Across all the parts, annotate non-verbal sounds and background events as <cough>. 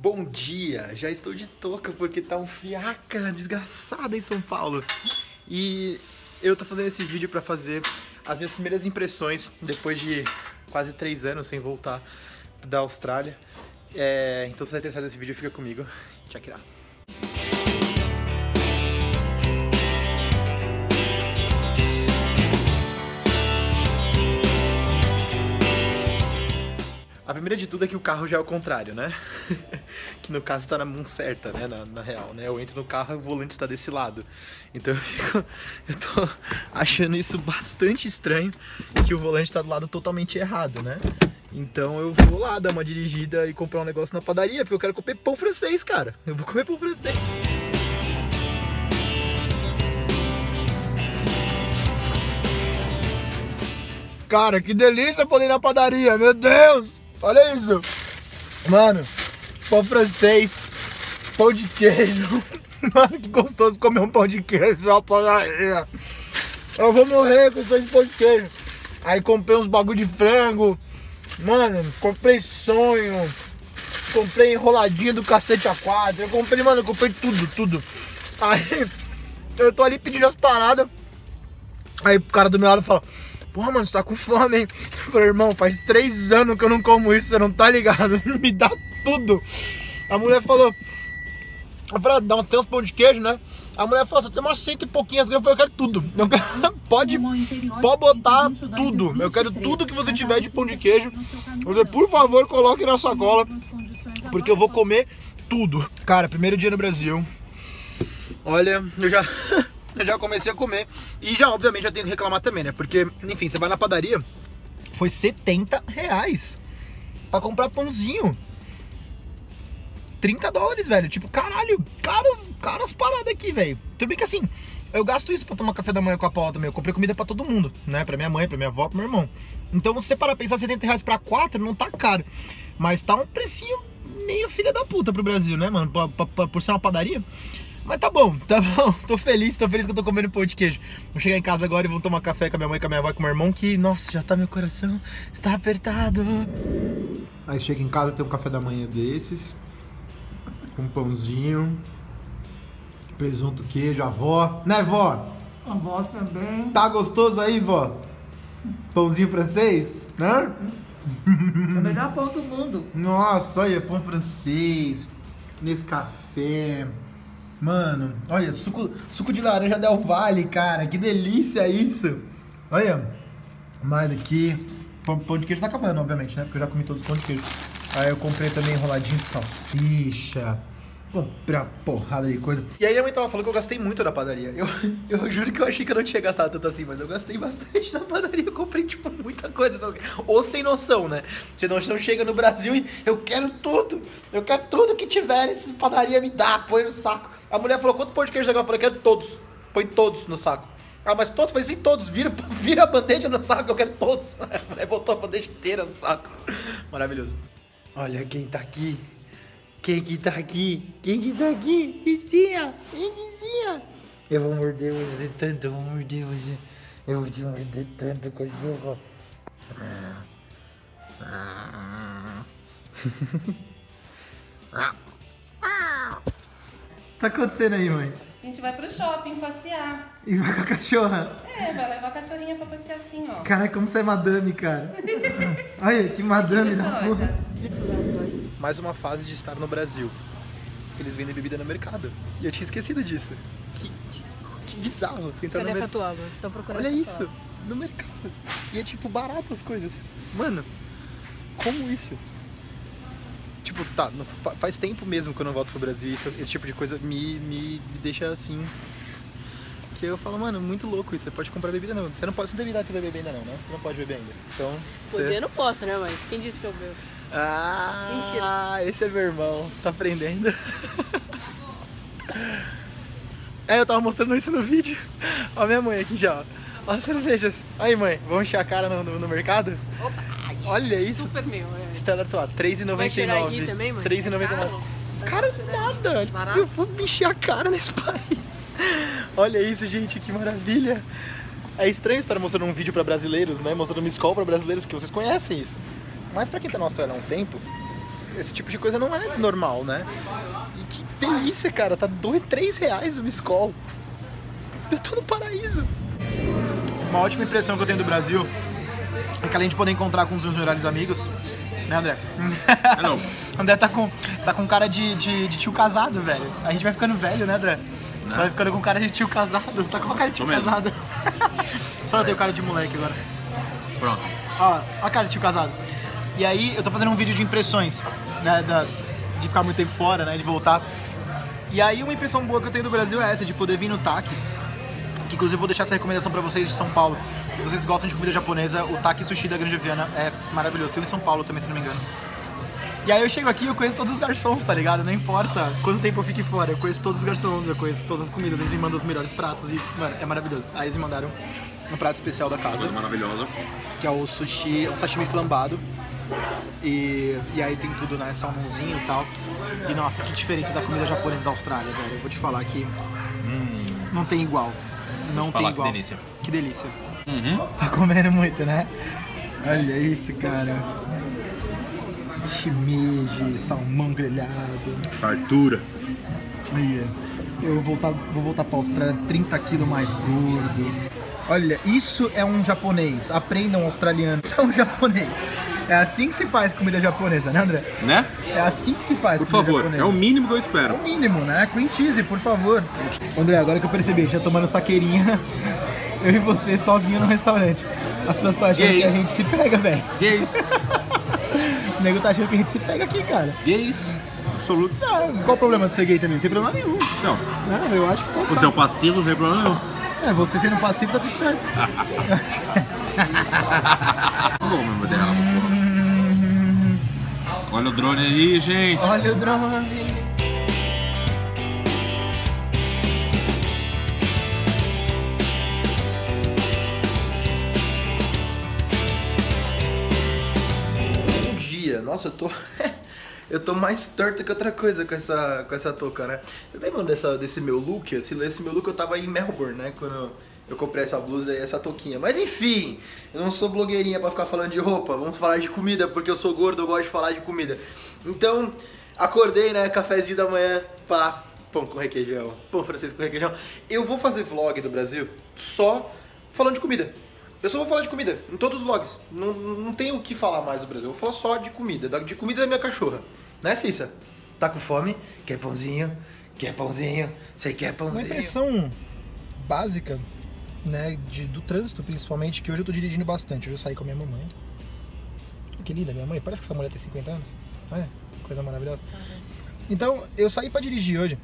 Bom dia, já estou de touca porque tá um fiaca desgraçada em São Paulo. E eu tô fazendo esse vídeo pra fazer as minhas primeiras impressões depois de quase três anos sem voltar da Austrália. É, então se você vai interessado nesse vídeo, fica comigo. Tchau, A primeira de tudo é que o carro já é o contrário, né? <laughs> que no caso está na mão certa, né? Na, na, real, né? Eu entro no carro e o volante está desse lado. Então eu fico... <laughs> Eu tô achando isso bastante estranho, que o volante está do lado totalmente errado, né? Então eu vou lá dar uma dirigida e comprar um negócio na padaria, porque eu quero comer pão francês, cara. Eu vou comer pão francês. Cara, que delícia poder ir na padaria, meu Deus! Olha isso. Mano, pão francês, pão de queijo. <laughs> Mano, que gostoso comer um pão de queijo. Eu vou morrer com esse pão de queijo. Aí comprei uns bagulho de frango. Mano, comprei sonho. Comprei enroladinho do cacete a quadro. Eu comprei, mano, eu comprei tudo, tudo. Aí <laughs> eu tô ali pedindo as paradas. Aí o cara do meu lado fala, Porra, mano, você tá com fome, hein? Eu falei, irmão, faz três anos que eu não como isso, você não tá ligado? <laughs> Me dá tudo. A mulher falou. Eu falei, ah, dá uns, tem uns pão de queijo, né? A mulher falou, você tem umas cento e pouquinhas gramas. Eu falei, eu quero tudo. Eu quero, <laughs> pode, pode botar tudo. Eu quero tudo que você tiver de pão de queijo. Eu falei, por favor, coloque na sacola. Porque eu vou comer tudo. Cara, primeiro dia no Brasil. Olha, eu já. <laughs> eu já comecei a comer. E já, obviamente, já tenho que reclamar também, né? Porque, enfim, você vai na padaria, foi 70 reais pra comprar pãozinho. 30 dólares, velho. Tipo, caralho, caro, caro as paradas aqui, velho. Tudo bem que assim, eu gasto isso pra tomar café da manhã com a Paula também. Eu comprei comida pra todo mundo, né? Pra minha mãe, pra minha avó, pro meu irmão. Então, você para pensar 70 reais pra 4, não tá caro. Mas tá um precinho meio filha da puta pro Brasil, né, mano? Por, por, por ser uma padaria. Mas tá bom, tá bom. <laughs> Tô feliz, tô feliz que eu tô comendo pão de queijo. Vou chegar em casa agora e vou tomar café com a minha mãe, com a minha avó e com o meu irmão, que, nossa, já tá meu coração, está apertado. Aí chega em casa, tem um café da manhã desses, com um pãozinho, presunto, queijo, avó. Né, vó? A avó também. Tá gostoso aí, vó? Pãozinho francês, né? <laughs> É o melhor pão do mundo. Nossa, olha, pão francês, nesse café. Mano, olha, suco, suco de laranja Del Valle, cara. Que delícia isso. Olha, mais aqui. Pão, pão de queijo tá acabando, obviamente, né? Porque eu já comi todos os pão de queijo. Aí eu comprei também enroladinho de salsicha. Uma porrada de coisa. E aí a mãe tava falando que eu gastei muito na padaria. Eu, <laughs> eu juro que eu achei que eu não tinha gastado tanto assim, mas eu gastei bastante na padaria. Eu comprei, tipo, muita coisa. Ou sem noção, né? Você não, chega no Brasil e eu quero tudo. Eu quero tudo que tiver nessas padaria me dá, põe no saco. A mulher falou, quanto pão de queijo legal? Eu falei, quero todos. Põe todos no saco. Ah, mas todos? Falei, sim, todos. Vira, <laughs> vira a bandeja no saco, eu quero todos. <laughs> A mulher botou a bandeja inteira no saco. Maravilhoso. Olha quem tá aqui. Quem que tá aqui? Quem que tá aqui? Cicinha! Cicinha! Eu vou morder você tanto, eu vou morder você. Eu vou te morder tanto, cachorro. <laughs> tá acontecendo aí, mãe? A gente vai pro shopping passear. E vai com a cachorra? É, vai levar a cachorrinha pra passear assim, ó. Caraca, como você é madame, cara. <laughs> Olha, que madame da porra. Mais uma fase de estar no Brasil. Eles vendem bebida no mercado. E eu tinha esquecido disso. Que, que, que bizarro. Você entrar Cadê no mercado. Olha isso, no mercado. E é tipo barato as coisas. Mano, como isso? Tipo, tá, não- faz tempo mesmo que eu não volto pro Brasil e isso- esse tipo de coisa me, me deixa assim. Que eu falo, mano, muito louco isso. Você pode comprar bebida não. Você não pode, você não idade pra beber ainda não, né? Você não pode beber ainda. Então, Poder você... eu não posso, né? Mas quem disse que eu bebo? Ah, esse é meu irmão. Tá aprendendo? <laughs> é, eu tava mostrando isso no vídeo. Ó, minha mãe aqui já, ó. Ó as cervejas. Aí, mãe, vamos encher a cara no, no, no mercado? Opa! Olha isso. Super meu, é. Stella Artois, Vai cheirar aqui 3,99. também, mãe? 3,99. Cara, nada. Barato? Eu vou encher a cara nesse <laughs> país. Olha isso, gente, que maravilha. É estranho estar mostrando um vídeo pra brasileiros, né? Mostrando uma escola pra brasileiros, porque vocês conhecem isso. Mas pra quem tá na Austrália há um tempo, esse tipo de coisa não é normal, né? E que delícia, cara. Tá dois, três reais o Miscol. Eu tô no paraíso. Uma ótima impressão que eu tenho do Brasil é que além de poder encontrar com um dos meus melhores amigos, né, André? Não. <laughs> André tá com, tá com cara de, de, de tio casado, velho. A gente vai ficando velho, né, André? Vai ficando com cara de tio casado. Você tá com uma cara de tio Tô mesmo. casado. <laughs> Só eu tenho cara de moleque agora. Pronto. Ó, a cara de tio casado. E aí eu tô fazendo um vídeo de impressões, né? da- de ficar muito tempo fora, né? De voltar. E aí uma impressão boa que eu tenho do Brasil é essa, de poder vir no TAC. Que inclusive eu vou deixar essa recomendação pra vocês de São Paulo. Se vocês gostam de comida japonesa, o TAC Sushi da Granja Viana é maravilhoso. Tem um em São Paulo também, se não me engano. E aí eu chego aqui e eu conheço todos os garçons, tá ligado? Não importa quanto tempo eu fique fora, eu conheço todos os garçons, eu conheço todas as comidas, eles me mandam os melhores pratos e, mano, é maravilhoso. Aí eles me mandaram um prato especial da casa Coisa maravilhosa. que é o sushi, é um sashimi flambado. E, e aí tem tudo, né? Salmãozinho e tal. E nossa, que diferença da comida japonesa da Austrália, velho. Eu vou te falar que não tem igual. Não tem falar, que igual. delícia. Que delícia. Uhum. Tá comendo muito, né? Olha isso, cara. Shimeji, salmão grelhado. Fartura. Olha, eu vou voltar, vou voltar pra Austrália 30 quilos mais gordo. Olha, isso é um japonês. Aprendam australiano. <laughs> Isso é um japonês. É assim que se faz comida japonesa, né, André? Né? É assim que se faz Por favor, japonesa. é o mínimo que eu É espero. o mínimo, né? Cream cheese, por favor. André, agora que eu percebi, já tomando saqueirinha, <laughs> eu e você sozinho no restaurante. As pessoas estão achando Que que a gente se pega, velho. Gays. <laughs> O nego tá achando que a gente se pega aqui, cara. Gays. Absoluto. Não, qual o problema de ser gay também? Não tem problema nenhum. Não. Não, eu acho que tá. Você é o passivo, não tem problema nenhum. É, você sendo passivo tá tudo certo. Bom, meu dela. Olha o drone aí, gente. Olha o drone. Bom dia. Nossa, eu tô. <laughs> eu tô mais torto que outra coisa com essa, com essa touca, né? Você lembra dessa, desse meu look? Esse, esse meu look eu tava em Melbourne, né? Quando eu comprei essa blusa e essa touquinha. Mas enfim, eu não sou blogueirinha pra ficar falando de roupa. Vamos falar de comida, porque eu sou gordo, eu gosto de falar de comida. Então, acordei, né? Cafezinho da manhã, pá. Pão com requeijão, pão francês com requeijão. Eu vou fazer vlog do Brasil só falando de comida. Eu só vou falar de comida, em todos os vlogs. Não, não tenho o que falar mais do Brasil. Eu vou falar só de comida, da- de comida da minha cachorra. Né, Cissa? Tá com fome? Quer pãozinho? Quer pãozinho? Você quer Uma pãozinho? impressão básica, né, de, do trânsito principalmente, que hoje eu tô dirigindo bastante. Hoje eu saí com a minha mamãe. Que linda, minha mãe. Parece que essa mulher tem 50 anos. Olha, coisa maravilhosa. Então, eu saí pra dirigir hoje.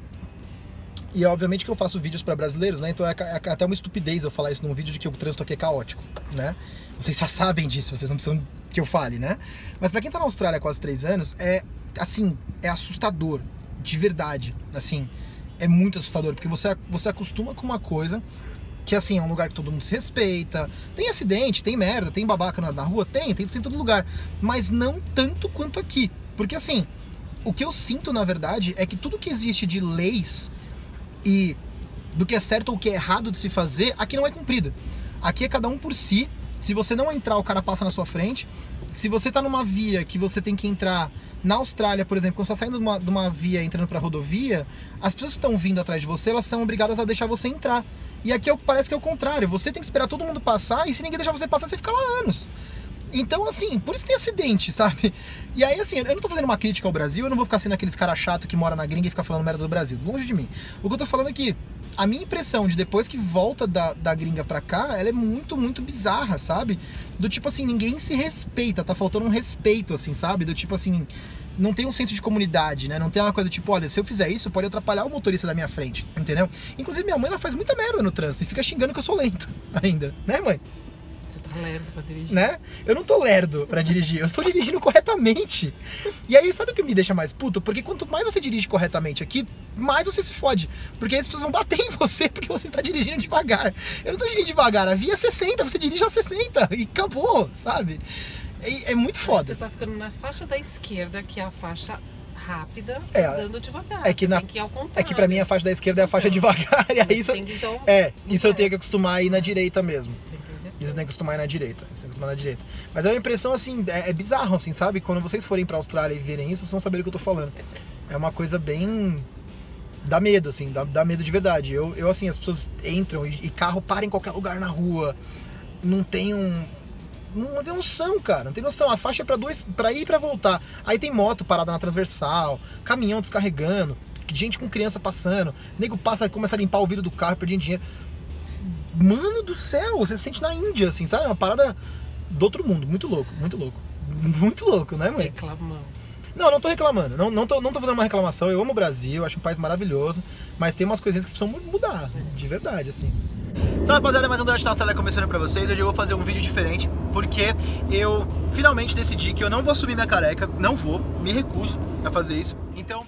E obviamente que eu faço vídeos pra brasileiros, né? Então é, é até uma estupidez eu falar isso num vídeo de que o trânsito aqui é caótico, né? Vocês já sabem disso, vocês não precisam que eu fale, né? Mas pra quem tá na Austrália há quase três anos, é assim, é assustador, de verdade. Assim, é muito assustador, porque você, você acostuma com uma coisa que assim, é um lugar que todo mundo se respeita. Tem acidente, tem merda, tem babaca na, na rua, tem, tem, tem em todo lugar. Mas não tanto quanto aqui. Porque assim, o que eu sinto, na verdade, é que tudo que existe de leis e do que é certo ou o que é errado de se fazer, aqui não é cumprido. Aqui é cada um por si. Se você não entrar, o cara passa na sua frente. Se você tá numa via que você tem que entrar na Austrália, por exemplo, quando você tá saindo de uma, de uma via entrando pra rodovia, as pessoas que estão vindo atrás de você, elas são obrigadas a deixar você entrar. E aqui é parece que é o contrário. Você tem que esperar todo mundo passar e se ninguém deixar você passar, você fica lá anos. Então, assim, por isso tem acidente, <laughs> sabe? E aí, assim, eu não tô fazendo uma crítica ao Brasil, eu não vou ficar sendo aqueles cara chato que mora na gringa e fica falando merda do Brasil. Longe de mim. O que eu tô falando é que a minha impressão de depois que volta da, da gringa pra cá, ela é muito, muito bizarra, sabe? Do tipo assim, ninguém se respeita, tá faltando um respeito, assim, sabe? Do tipo assim, não tem um senso de comunidade, né? Não tem uma coisa tipo, olha, se eu fizer isso, pode atrapalhar o motorista da minha frente, entendeu? Inclusive, minha mãe, ela faz muita merda no trânsito e fica xingando que eu sou lento <laughs> ainda, né, mãe? Você lerdo pra dirigir. né? Eu não tô lerdo pra dirigir, eu estou dirigindo corretamente. E aí, sabe o que me deixa mais puto? Porque quanto mais você dirige corretamente aqui, mais você se fode. Porque aí as pessoas vão bater em você porque você está dirigindo devagar. Eu não tô dirigindo devagar, a via é 60, você dirige a 60 e acabou, sabe? É, é muito Você foda. tá ficando na faixa da esquerda, que é a faixa rápida, É, andando devagar. é que Você na- que. É que pra mim a faixa da esquerda é a faixa devagar, e <laughs> aí isso, que, então, é, isso eu tenho que acostumar a ir na direita mesmo. Entendeu? Isso tem que acostumar na direita. Isso tem que acostumar na direita. Mas é uma impressão assim, é, é bizarro, assim, sabe? Quando vocês forem pra Austrália e verem isso, vocês vão saber o que eu tô falando. É uma coisa bem. Dá medo, assim, dá, dá medo de verdade. Eu, eu, assim, as pessoas entram e, e carro para em qualquer lugar na rua. Não tem um. Não tem noção, cara. Não tem noção. A faixa é pra, dois, pra ir e pra voltar. Aí tem moto parada na transversal, caminhão descarregando, gente com criança passando. Nego passa, começa a limpar o vidro do carro, perdendo dinheiro. Mano do céu, você se sente na Índia, assim, sabe? Uma parada do outro mundo. Muito louco, muito louco. <laughs> Muito louco, né, mãe? Reclamando. Não, não tô reclamando. Não, não, tô, não tô fazendo uma reclamação. Eu amo o Brasil, acho um país maravilhoso. Mas tem umas coisinhas que precisam mu- mudar, de verdade, assim. Salve rapaziada, mais um Dante na Austrália começando pra vocês. Hoje eu vou fazer um vídeo diferente porque eu finalmente decidi que eu não vou assumir minha careca. Não vou, me recuso a fazer isso. Então